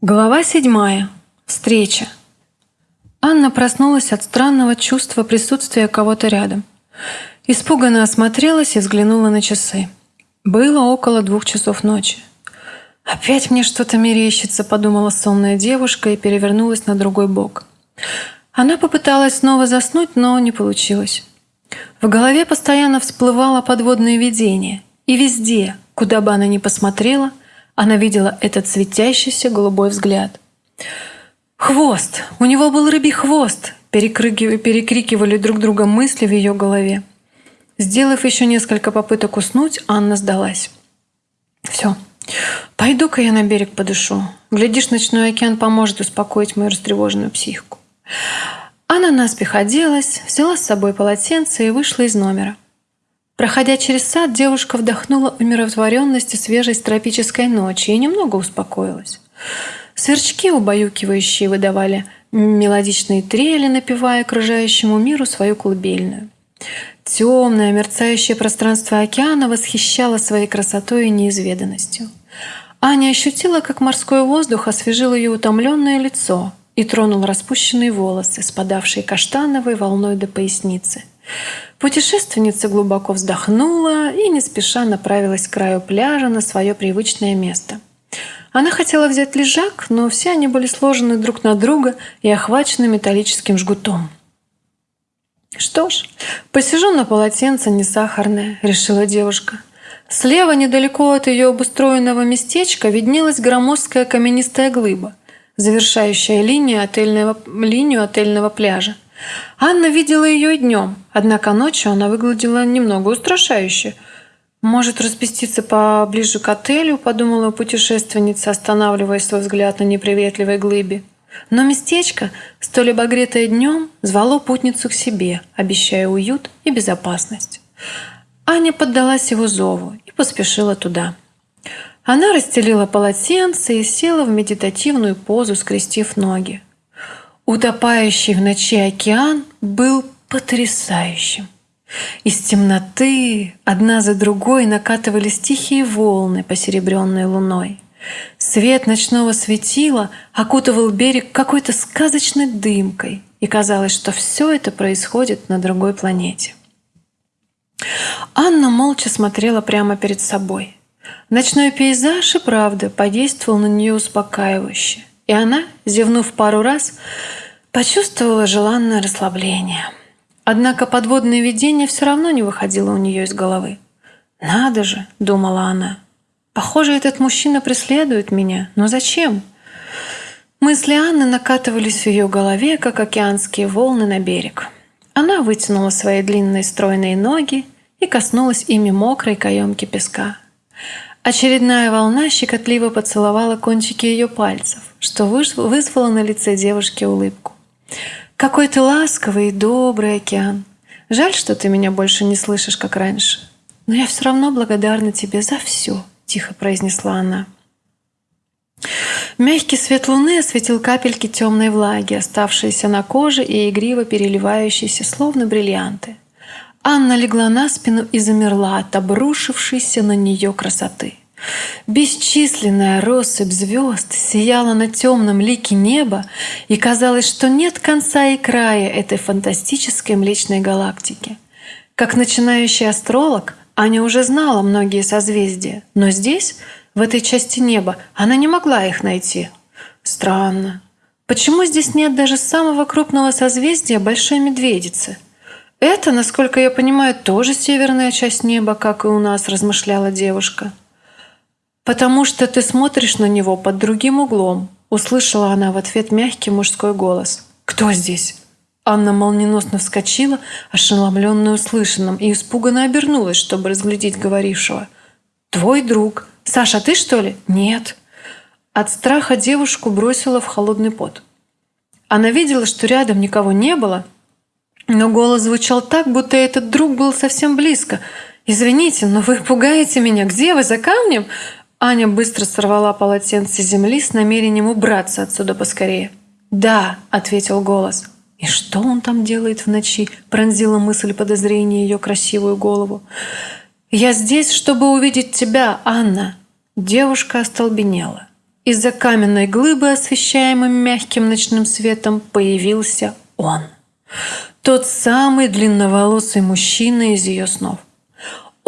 Глава седьмая. Встреча. Анна проснулась от странного чувства присутствия кого-то рядом. Испуганно осмотрелась и взглянула на часы. Было около двух часов ночи. «Опять мне что-то мерещится», — подумала сонная девушка и перевернулась на другой бок. Она попыталась снова заснуть, но не получилось. В голове постоянно всплывало подводное видение, и везде, куда бы она ни посмотрела — она видела этот светящийся голубой взгляд. «Хвост! У него был рыбий хвост!» перекрикивали друг друга мысли в ее голове. Сделав еще несколько попыток уснуть, Анна сдалась. «Все, пойду-ка я на берег подышу. Глядишь, ночной океан поможет успокоить мою растревоженную психику». Она наспех оделась, взяла с собой полотенце и вышла из номера. Проходя через сад, девушка вдохнула умиротворенность и свежесть тропической ночи и немного успокоилась. Сверчки, убаюкивающие, выдавали мелодичные трели, напевая окружающему миру свою колыбельную. Темное, мерцающее пространство океана восхищало своей красотой и неизведанностью. Аня ощутила, как морской воздух освежил ее утомленное лицо и тронул распущенные волосы, спадавшие каштановой волной до поясницы – Путешественница глубоко вздохнула и не спеша направилась к краю пляжа на свое привычное место. Она хотела взять лежак, но все они были сложены друг на друга и охвачены металлическим жгутом. «Что ж, посижу на полотенце не сахарное», — решила девушка. Слева, недалеко от ее обустроенного местечка, виднелась громоздкая каменистая глыба, завершающая линию отельного, линию отельного пляжа. Анна видела ее и днем, однако ночью она выглядела немного устрашающе. «Может, распуститься поближе к отелю?» – подумала путешественница, останавливая свой взгляд на неприветливой глыбе. Но местечко, столь обогретое днем, звало путницу к себе, обещая уют и безопасность. Аня поддалась его зову и поспешила туда. Она расстелила полотенце и села в медитативную позу, скрестив ноги. Утопающий в ночи океан был потрясающим. Из темноты одна за другой накатывались тихие волны, посеребренные луной. Свет ночного светила окутывал берег какой-то сказочной дымкой, и казалось, что все это происходит на другой планете. Анна молча смотрела прямо перед собой. Ночной пейзаж и правда подействовал на нее успокаивающе и она, зевнув пару раз, почувствовала желанное расслабление. Однако подводное видение все равно не выходило у нее из головы. «Надо же!» – думала она. «Похоже, этот мужчина преследует меня. Но зачем?» Мысли Анны накатывались в ее голове, как океанские волны на берег. Она вытянула свои длинные стройные ноги и коснулась ими мокрой каемки песка. Очередная волна щекотливо поцеловала кончики ее пальцев, что вызвало на лице девушки улыбку. «Какой ты ласковый и добрый океан! Жаль, что ты меня больше не слышишь, как раньше. Но я все равно благодарна тебе за все», — тихо произнесла она. Мягкий свет луны осветил капельки темной влаги, оставшиеся на коже и игриво переливающиеся, словно бриллианты. Анна легла на спину и замерла от обрушившейся на нее красоты. Бесчисленная россыпь звезд сияла на темном лике неба, и казалось, что нет конца и края этой фантастической Млечной галактики. Как начинающий астролог, Аня уже знала многие созвездия, но здесь, в этой части неба, она не могла их найти. Странно. Почему здесь нет даже самого крупного созвездия Большой Медведицы? Это, насколько я понимаю, тоже северная часть неба, как и у нас, размышляла девушка. «Потому что ты смотришь на него под другим углом», услышала она в ответ мягкий мужской голос. «Кто здесь?» Анна молниеносно вскочила, ошеломленная услышанным, и испуганно обернулась, чтобы разглядеть говорившего. «Твой друг. Саша, ты что ли?» «Нет». От страха девушку бросила в холодный пот. Она видела, что рядом никого не было, но голос звучал так, будто этот друг был совсем близко. «Извините, но вы пугаете меня. Где вы? За камнем?» Аня быстро сорвала полотенце земли с намерением убраться отсюда поскорее. «Да», — ответил голос. «И что он там делает в ночи?» — пронзила мысль подозрения ее красивую голову. «Я здесь, чтобы увидеть тебя, Анна!» Девушка остолбенела. Из-за каменной глыбы, освещаемой мягким ночным светом, появился он. Тот самый длинноволосый мужчина из ее снов.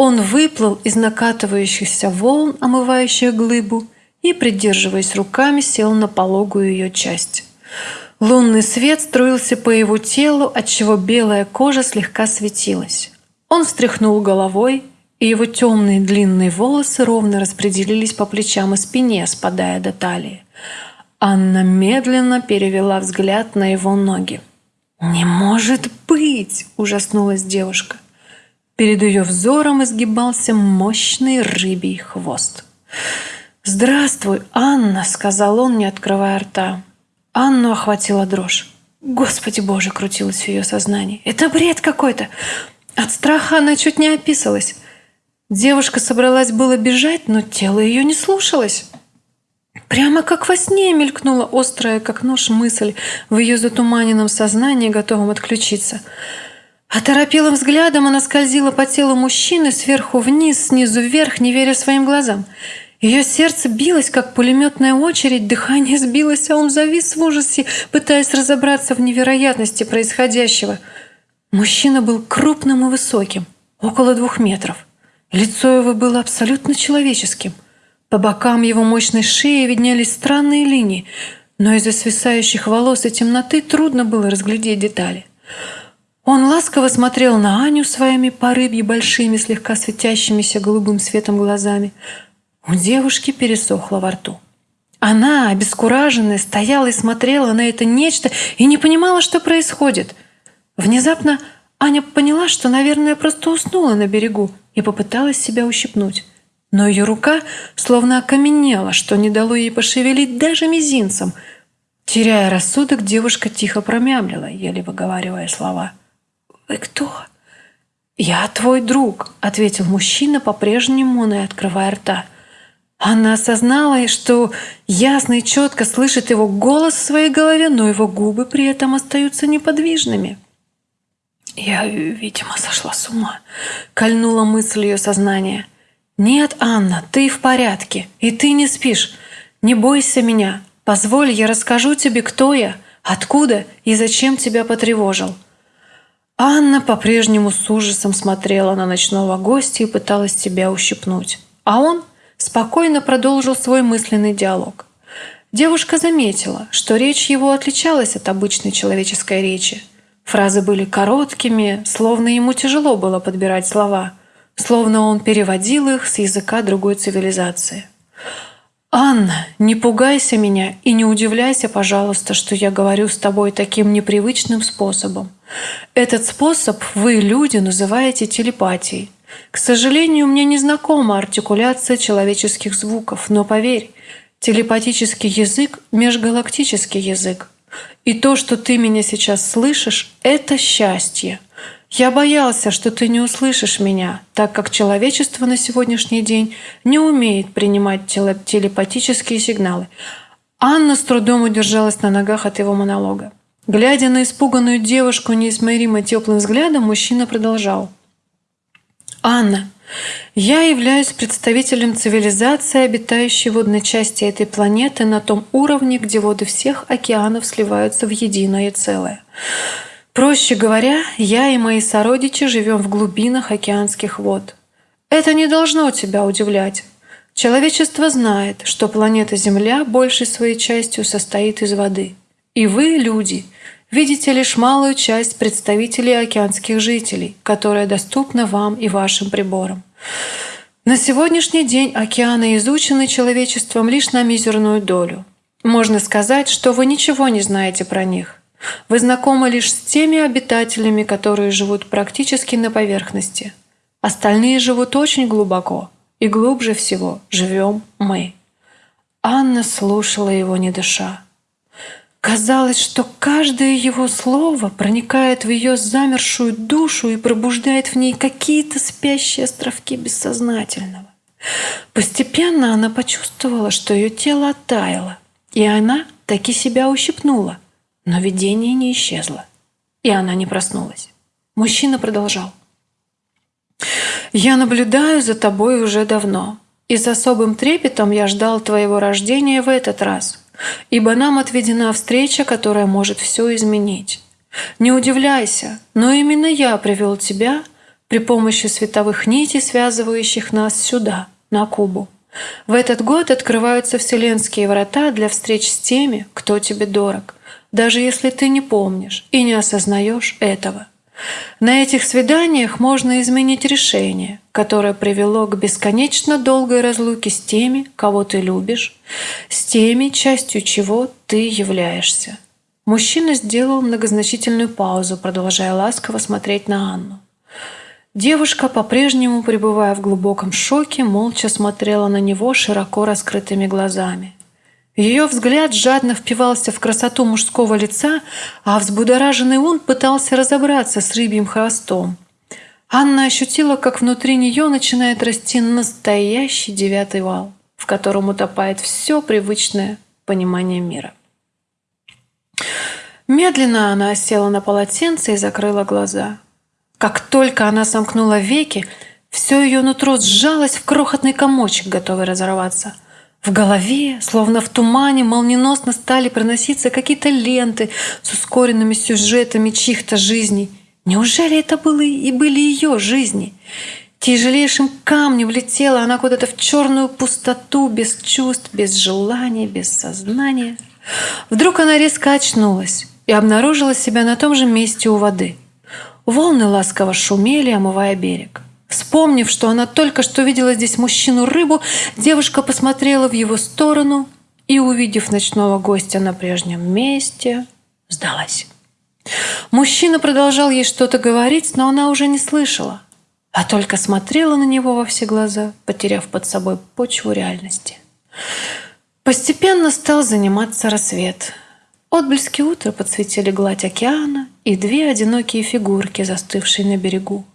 Он выплыл из накатывающихся волн, омывающих глыбу, и, придерживаясь руками, сел на пологую ее часть. Лунный свет струился по его телу, отчего белая кожа слегка светилась. Он встряхнул головой, и его темные длинные волосы ровно распределились по плечам и спине, спадая до талии. Анна медленно перевела взгляд на его ноги. «Не может быть!» – ужаснулась девушка. Перед ее взором изгибался мощный рыбий хвост. «Здравствуй, Анна!» – сказал он, не открывая рта. Анну охватила дрожь. «Господи боже!» – крутилось в ее сознании. «Это бред какой-то!» От страха она чуть не описалась. Девушка собралась было бежать, но тело ее не слушалось. Прямо как во сне мелькнула острая, как нож, мысль в ее затуманенном сознании, готовом отключиться. Оторопелым взглядом она скользила по телу мужчины сверху вниз, снизу вверх, не веря своим глазам. Ее сердце билось, как пулеметная очередь, дыхание сбилось, а он завис в ужасе, пытаясь разобраться в невероятности происходящего. Мужчина был крупным и высоким, около двух метров. Лицо его было абсолютно человеческим. По бокам его мощной шеи виднелись странные линии, но из-за свисающих волос и темноты трудно было разглядеть детали. Он ласково смотрел на Аню своими порыбьи большими, слегка светящимися голубым светом глазами. У девушки пересохло во рту. Она, обескураженная, стояла и смотрела на это нечто и не понимала, что происходит. Внезапно Аня поняла, что, наверное, просто уснула на берегу и попыталась себя ущипнуть. Но ее рука словно окаменела, что не дало ей пошевелить даже мизинцем. Теряя рассудок, девушка тихо промямлила, еле выговаривая слова. «Вы кто?» «Я твой друг», — ответил мужчина, по-прежнему не открывая рта. Она осознала, что ясно и четко слышит его голос в своей голове, но его губы при этом остаются неподвижными. Я, видимо, сошла с ума. Кольнула мысль ее сознания. «Нет, Анна, ты в порядке, и ты не спишь. Не бойся меня. Позволь, я расскажу тебе, кто я, откуда и зачем тебя потревожил». Анна по-прежнему с ужасом смотрела на ночного гостя и пыталась тебя ущипнуть. А он спокойно продолжил свой мысленный диалог. Девушка заметила, что речь его отличалась от обычной человеческой речи – Фразы были короткими, словно ему тяжело было подбирать слова, словно он переводил их с языка другой цивилизации. «Анна, не пугайся меня и не удивляйся, пожалуйста, что я говорю с тобой таким непривычным способом. Этот способ вы, люди, называете телепатией. К сожалению, мне не знакома артикуляция человеческих звуков, но поверь, телепатический язык – межгалактический язык. И то, что ты меня сейчас слышишь, это счастье. Я боялся, что ты не услышишь меня, так как человечество на сегодняшний день не умеет принимать телепатические сигналы. Анна с трудом удержалась на ногах от его монолога. Глядя на испуганную девушку неизмеримо теплым взглядом, мужчина продолжал. «Анна, я являюсь представителем цивилизации, обитающей в водной части этой планеты на том уровне, где воды всех океанов сливаются в единое целое. Проще говоря, я и мои сородичи живем в глубинах океанских вод. Это не должно тебя удивлять. Человечество знает, что планета Земля большей своей частью состоит из воды. И вы, люди, видите лишь малую часть представителей океанских жителей, которая доступна вам и вашим приборам. На сегодняшний день океаны изучены человечеством лишь на мизерную долю. Можно сказать, что вы ничего не знаете про них. Вы знакомы лишь с теми обитателями, которые живут практически на поверхности. Остальные живут очень глубоко, и глубже всего живем мы. Анна слушала его, не дыша. Казалось, что каждое его слово проникает в ее замершую душу и пробуждает в ней какие-то спящие островки бессознательного. Постепенно она почувствовала, что ее тело оттаяло, и она таки себя ущипнула, но видение не исчезло, и она не проснулась. Мужчина продолжал. «Я наблюдаю за тобой уже давно, и с особым трепетом я ждал твоего рождения в этот раз, ибо нам отведена встреча, которая может все изменить. Не удивляйся, но именно я привел тебя при помощи световых нитей, связывающих нас сюда, на Кубу. В этот год открываются вселенские врата для встреч с теми, кто тебе дорог, даже если ты не помнишь и не осознаешь этого. На этих свиданиях можно изменить решение, которое привело к бесконечно долгой разлуке с теми, кого ты любишь, с теми, частью чего ты являешься. Мужчина сделал многозначительную паузу, продолжая ласково смотреть на Анну. Девушка, по-прежнему пребывая в глубоком шоке, молча смотрела на него широко раскрытыми глазами. Ее взгляд жадно впивался в красоту мужского лица, а взбудораженный он пытался разобраться с рыбьим хвостом. Анна ощутила, как внутри нее начинает расти настоящий девятый вал, в котором утопает все привычное понимание мира. Медленно она села на полотенце и закрыла глаза. Как только она сомкнула веки, все ее нутро сжалось в крохотный комочек, готовый разорваться. В голове, словно в тумане, молниеносно стали проноситься какие-то ленты с ускоренными сюжетами чьих-то жизней. Неужели это было и были ее жизни? Тяжелейшим камнем влетела она куда-то в черную пустоту, без чувств, без желания, без сознания. Вдруг она резко очнулась и обнаружила себя на том же месте у воды. Волны ласково шумели, омывая берег. Вспомнив, что она только что видела здесь мужчину-рыбу, девушка посмотрела в его сторону и, увидев ночного гостя на прежнем месте, сдалась. Мужчина продолжал ей что-то говорить, но она уже не слышала, а только смотрела на него во все глаза, потеряв под собой почву реальности. Постепенно стал заниматься рассвет. Отблески утра подсветили гладь океана и две одинокие фигурки, застывшие на берегу.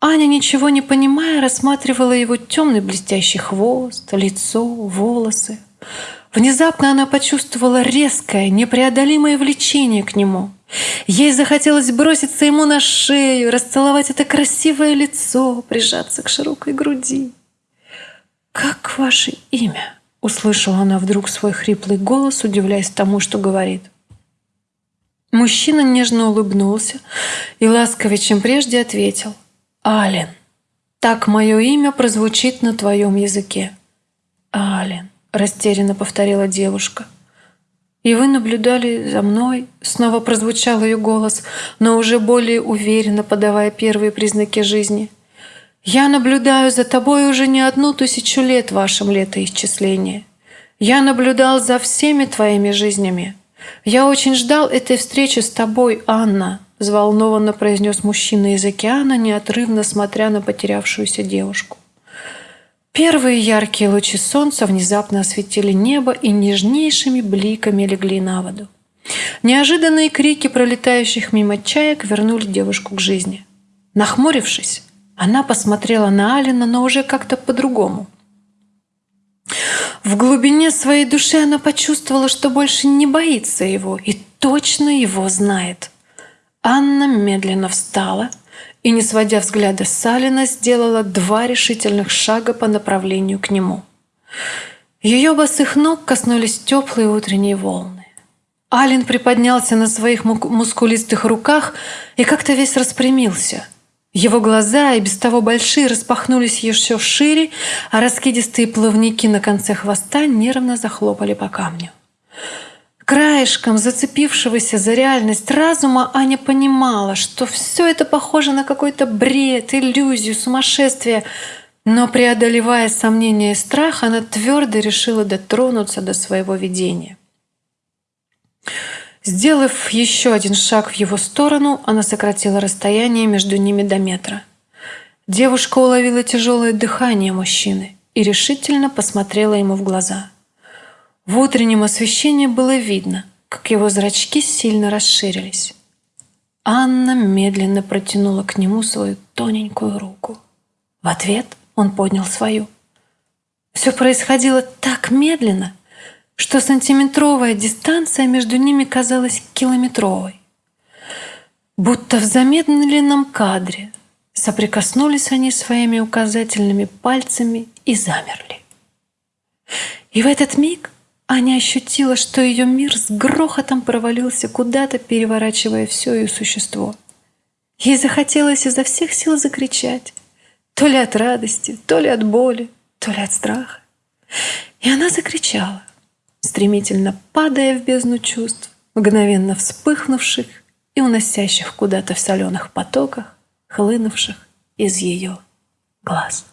Аня, ничего не понимая, рассматривала его темный блестящий хвост, лицо, волосы. Внезапно она почувствовала резкое, непреодолимое влечение к нему. Ей захотелось броситься ему на шею, расцеловать это красивое лицо, прижаться к широкой груди. «Как ваше имя?» — услышала она вдруг свой хриплый голос, удивляясь тому, что говорит. Мужчина нежно улыбнулся и ласковее, чем прежде, ответил — Ален. Так мое имя прозвучит на твоем языке. Ален, растерянно повторила девушка. И вы наблюдали за мной? Снова прозвучал ее голос, но уже более уверенно подавая первые признаки жизни. Я наблюдаю за тобой уже не одну тысячу лет в вашем летоисчислении. Я наблюдал за всеми твоими жизнями. Я очень ждал этой встречи с тобой, Анна взволнованно произнес мужчина из океана, неотрывно смотря на потерявшуюся девушку. Первые яркие лучи солнца внезапно осветили небо и нежнейшими бликами легли на воду. Неожиданные крики пролетающих мимо чаек вернули девушку к жизни. Нахмурившись, она посмотрела на Алина, но уже как-то по-другому. В глубине своей души она почувствовала, что больше не боится его и точно его знает – Анна медленно встала и, не сводя взгляда с Салина, сделала два решительных шага по направлению к нему. Ее босых ног коснулись теплые утренние волны. Алин приподнялся на своих мускулистых руках и как-то весь распрямился. Его глаза, и без того большие, распахнулись еще шире, а раскидистые плавники на конце хвоста нервно захлопали по камню. Краешком зацепившегося за реальность разума Аня понимала, что все это похоже на какой-то бред, иллюзию, сумасшествие. Но преодолевая сомнения и страх, она твердо решила дотронуться до своего видения. Сделав еще один шаг в его сторону, она сократила расстояние между ними до метра. Девушка уловила тяжелое дыхание мужчины и решительно посмотрела ему в глаза – в утреннем освещении было видно, как его зрачки сильно расширились. Анна медленно протянула к нему свою тоненькую руку. В ответ он поднял свою. Все происходило так медленно, что сантиметровая дистанция между ними казалась километровой. Будто в замедленном кадре соприкоснулись они своими указательными пальцами и замерли. И в этот миг Аня ощутила, что ее мир с грохотом провалился куда-то, переворачивая все ее существо. Ей захотелось изо всех сил закричать, то ли от радости, то ли от боли, то ли от страха. И она закричала, стремительно падая в бездну чувств, мгновенно вспыхнувших и уносящих куда-то в соленых потоках, хлынувших из ее глаз.